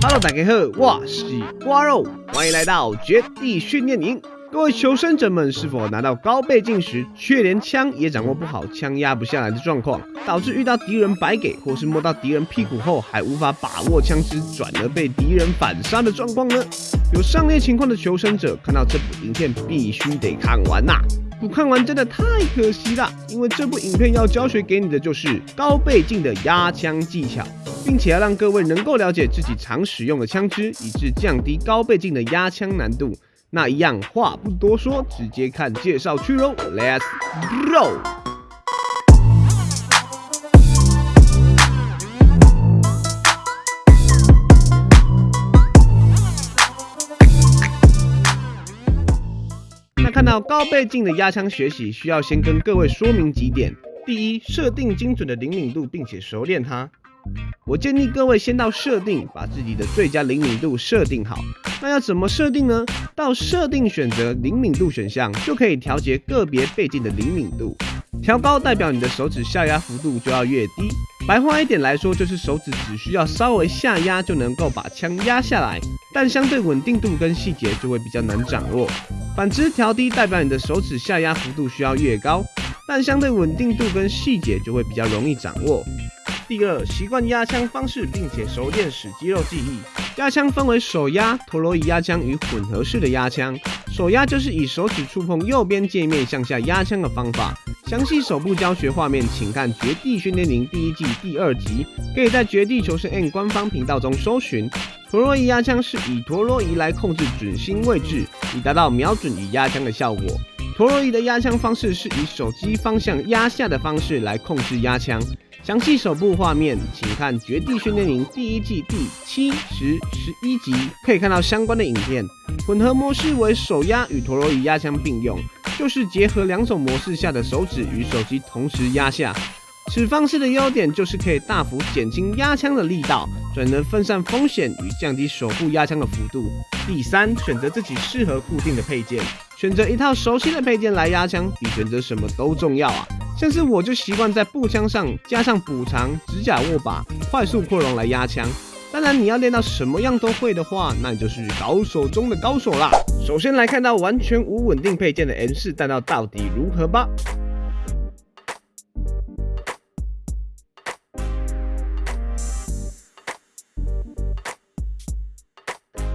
Hello，大家好，我是瓜肉，欢迎来到绝地训练营。各位求生者们，是否拿到高倍镜时，却连枪也掌握不好，枪压不下来的状况，导致遇到敌人白给，或是摸到敌人屁股后还无法把握枪支，转而被敌人反杀的状况呢？有上列情况的求生者，看到这部影片必须得看完呐！不看完真的太可惜了，因为这部影片要教学给你的就是高倍镜的压枪技巧，并且要让各位能够了解自己常使用的枪支，以致降低高倍镜的压枪难度。那一样话不多说，直接看介绍去喽，Let's go！那看到高倍镜的压枪学习，需要先跟各位说明几点：第一，设定精准的灵敏度，并且熟练它。我建议各位先到设定，把自己的最佳灵敏度设定好。那要怎么设定呢？到设定选择灵敏度选项，就可以调节个别倍镜的灵敏度。调高代表你的手指下压幅度就要越低。白话一点来说，就是手指只需要稍微下压就能够把枪压下来，但相对稳定度跟细节就会比较难掌握。反之，调低代表你的手指下压幅度需要越高，但相对稳定度跟细节就会比较容易掌握。第二，习惯压枪方式，并且熟练使肌肉记忆。压枪分为手压、陀螺仪压枪与混合式的压枪。手压就是以手指触碰右边界面向下压枪的方法。详细手部教学画面，请看《绝地训练营》第一季第二集，可以在《绝地求生 N》官方频道中搜寻。陀螺仪压枪是以陀螺仪来控制准心位置，以达到瞄准与压枪的效果。陀螺仪的压枪方式是以手机方向压下的方式来控制压枪。详细手部画面，请看《绝地训练营》第一季第七、十、十一集，可以看到相关的影片。混合模式为手压与陀螺仪压枪并用，就是结合两种模式下的手指与手机同时压下。此方式的优点就是可以大幅减轻压枪的力道，转能分散风险与降低手部压枪的幅度。第三，选择自己适合固定的配件，选择一套熟悉的配件来压枪，比选择什么都重要啊！像是我就习惯在步枪上加上补偿指甲握把、快速扩容来压枪。当然，你要练到什么样都会的话，那你就是高手中的高手啦。首先来看到完全无稳定配件的 N 四弹道到底如何吧。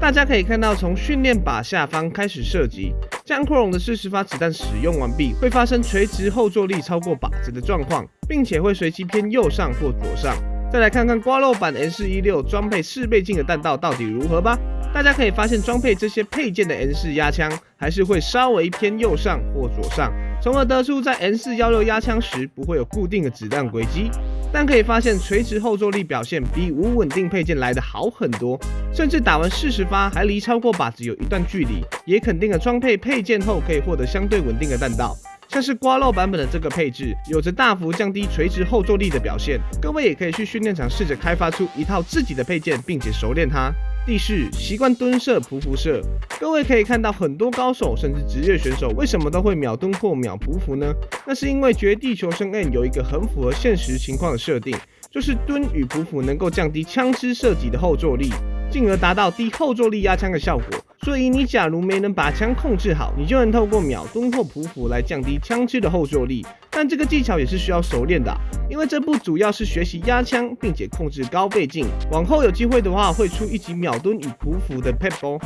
大家可以看到，从训练靶下方开始射击，将扩容的四十发子弹使用完毕，会发生垂直后坐力超过靶子的状况，并且会随机偏右上或左上。再来看看刮漏版 N 四一六装配四倍镜的弹道到底如何吧。大家可以发现，装配这些配件的 N 四压枪还是会稍微偏右上或左上，从而得出在 N 四幺六压枪时不会有固定的子弹轨迹。但可以发现，垂直后坐力表现比无稳定配件来得好很多，甚至打完四十发还离超过靶子有一段距离，也肯定了装配配件后可以获得相对稳定的弹道。像是刮漏版本的这个配置，有着大幅降低垂直后坐力的表现。各位也可以去训练场试着开发出一套自己的配件，并且熟练它。第四，习惯蹲射、匍匐射。各位可以看到，很多高手甚至职业选手为什么都会秒蹲或秒匍匐呢？那是因为绝地求生 N 有一个很符合现实情况的设定，就是蹲与匍匐能够降低枪支射击的后坐力，进而达到低后坐力压枪的效果。所以你假如没能把枪控制好，你就能透过秒蹲或匍匐来降低枪支的后坐力。但这个技巧也是需要熟练的，因为这部主要是学习压枪，并且控制高倍镜。往后有机会的话，会出一集秒蹲与匍匐的 p e p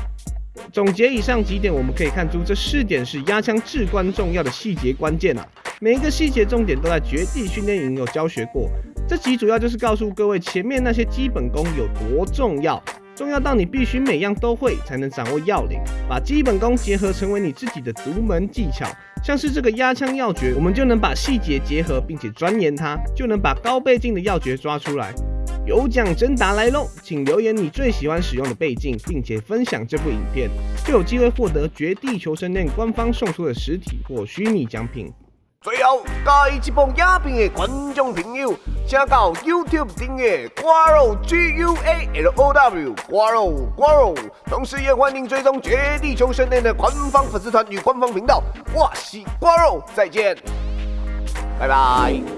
总结以上几点，我们可以看出这四点是压枪至关重要的细节关键啊！每一个细节重点都在绝地训练营有教学过。这集主要就是告诉各位前面那些基本功有多重要。重要到你必须每样都会，才能掌握要领，把基本功结合成为你自己的独门技巧。像是这个压枪要诀，我们就能把细节结合，并且钻研它，就能把高倍镜的要诀抓出来。有奖征答来喽，请留言你最喜欢使用的倍镜，并且分享这部影片，就有机会获得《绝地求生链》官方送出的实体或虚拟奖品。最后，介这部影片的观众朋友，请到 YouTube 订阅瓜肉 G U A L O W 瓜肉瓜肉，同时也欢迎追踪《绝地求生内》的官方粉丝团与官方频道。我是瓜肉，再见，拜拜。